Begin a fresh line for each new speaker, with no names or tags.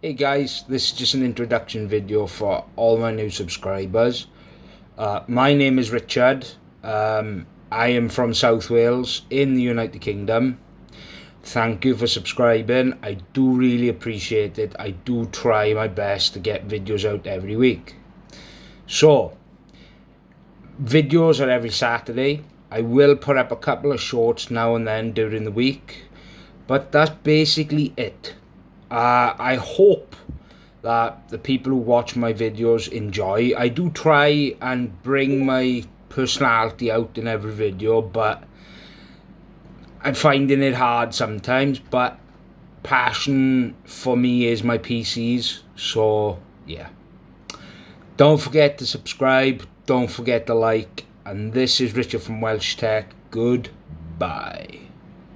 Hey guys, this is just an introduction video for all my new subscribers. Uh, my name is Richard. Um, I am from South Wales in the United Kingdom. Thank you for subscribing. I do really appreciate it. I do try my best to get videos out every week. So, videos are every Saturday. I will put up a couple of shorts now and then during the week. But that's basically it uh, I hope that the people who watch my videos enjoy. I do try and bring my personality out in every video, but I'm finding it hard sometimes, but passion for me is my PCs, so yeah. Don't forget to subscribe, don't forget to like, and this is Richard from Welsh Tech. Goodbye.